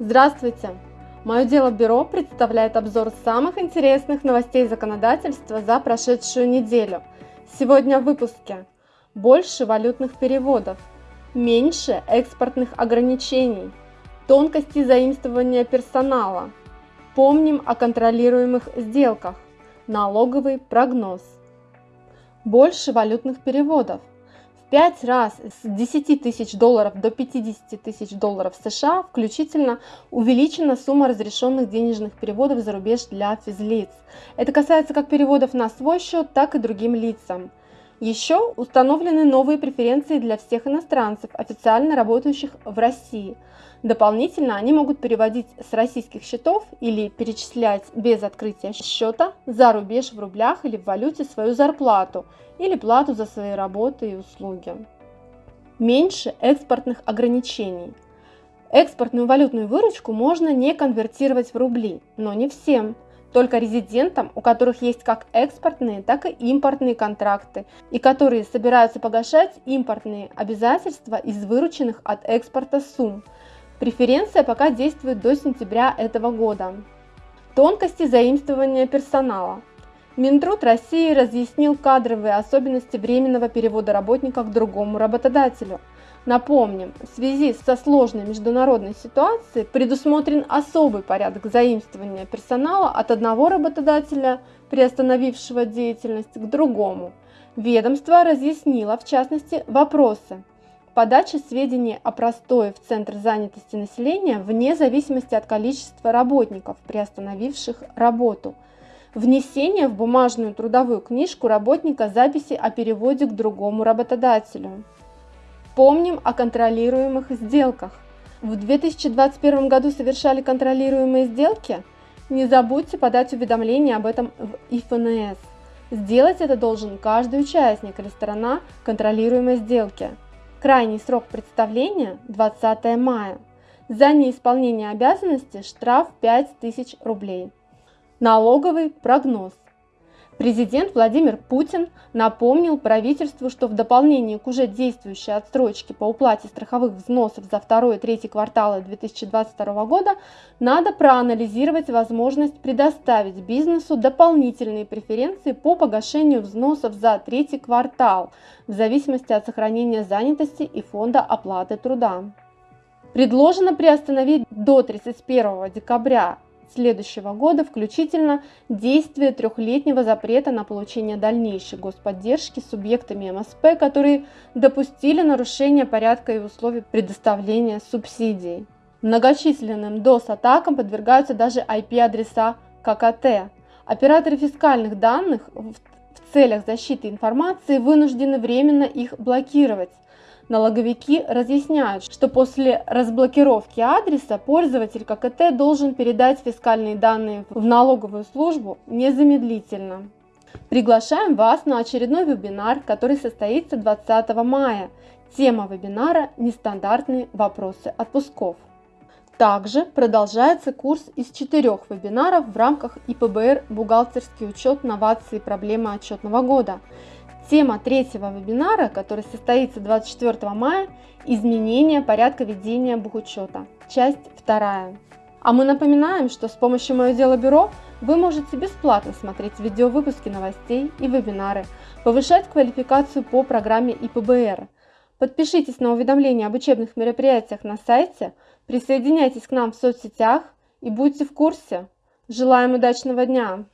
Здравствуйте! Мое дело бюро представляет обзор самых интересных новостей законодательства за прошедшую неделю. Сегодня в выпуске. Больше валютных переводов, меньше экспортных ограничений, тонкости заимствования персонала, помним о контролируемых сделках, налоговый прогноз, больше валютных переводов – 5 раз с 10 тысяч долларов до 50 тысяч долларов США включительно увеличена сумма разрешенных денежных переводов за рубеж для физлиц. Это касается как переводов на свой счет, так и другим лицам. Еще установлены новые преференции для всех иностранцев, официально работающих в России. Дополнительно они могут переводить с российских счетов или перечислять без открытия счета за рубеж в рублях или в валюте свою зарплату или плату за свои работы и услуги. Меньше экспортных ограничений. Экспортную валютную выручку можно не конвертировать в рубли, но не всем – только резидентам, у которых есть как экспортные, так и импортные контракты, и которые собираются погашать импортные обязательства из вырученных от экспорта сумм. Преференция пока действует до сентября этого года. Тонкости заимствования персонала. Минтруд России разъяснил кадровые особенности временного перевода работника к другому работодателю – Напомним, в связи со сложной международной ситуацией предусмотрен особый порядок заимствования персонала от одного работодателя, приостановившего деятельность, к другому. Ведомство разъяснило, в частности, вопросы подачи сведений о простое в Центр занятости населения вне зависимости от количества работников, приостановивших работу, внесение в бумажную трудовую книжку работника записи о переводе к другому работодателю. Помним о контролируемых сделках. В 2021 году совершали контролируемые сделки? Не забудьте подать уведомление об этом в ИФНС. Сделать это должен каждый участник или сторона контролируемой сделки. Крайний срок представления – 20 мая. За неисполнение обязанности штраф 5000 рублей. Налоговый прогноз. Президент Владимир Путин напомнил правительству, что в дополнение к уже действующей отсрочке по уплате страховых взносов за второй и третий кварталы 2022 года надо проанализировать возможность предоставить бизнесу дополнительные преференции по погашению взносов за третий квартал в зависимости от сохранения занятости и фонда оплаты труда. Предложено приостановить до 31 декабря следующего года, включительно действие трехлетнего запрета на получение дальнейшей господдержки субъектами МСП, которые допустили нарушение порядка и условий предоставления субсидий. Многочисленным DOS-атакам подвергаются даже IP-адреса ККТ. Операторы фискальных данных в целях защиты информации вынуждены временно их блокировать, Налоговики разъясняют, что после разблокировки адреса пользователь ККТ должен передать фискальные данные в налоговую службу незамедлительно. Приглашаем вас на очередной вебинар, который состоится 20 мая. Тема вебинара «Нестандартные вопросы отпусков». Также продолжается курс из четырех вебинаров в рамках ИПБР «Бухгалтерский учет, новации проблемы отчетного года». Тема третьего вебинара, который состоится 24 мая – изменение порядка ведения бухучета. Часть вторая. А мы напоминаем, что с помощью Мое дело бюро вы можете бесплатно смотреть видеовыпуски новостей и вебинары, повышать квалификацию по программе ИПБР. Подпишитесь на уведомления об учебных мероприятиях на сайте, присоединяйтесь к нам в соцсетях и будьте в курсе. Желаем удачного дня!